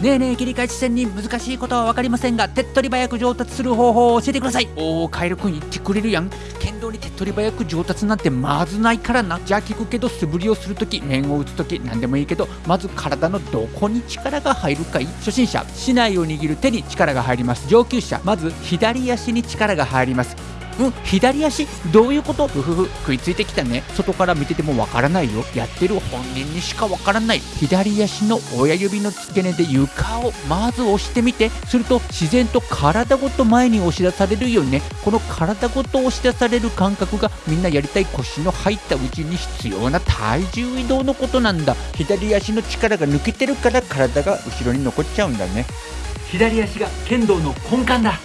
ねえねえ切り返し線に難しいことは分かりませんが手っ取り早く上達する方法を教えてください。おおカエルくん言ってくれるやん。剣道に手っ取り早く上達なんてまずないからな。じゃあ聞くけど素振りをするとき面を打つとき何でもいいけどまず体のどこに力が入るかい？初心者。竹刀を握る手に力が入ります。上級者。まず左足に力が入ります。うん左足どういうこと？ふふふ食いついてきたね。外から見ててもわからないよ。やってる本人にしかわからない。左足の親指の付け根で床をまず押してみて。すると自然と体ごと前に押し出されるよね。この体ごと押し出される感覚がみんなやりたい腰の入ったうちに必要な体重移動のことなんだ。左足の力が抜けてるから体が後ろに残っちゃうんだね。左足が剣道の根幹だ。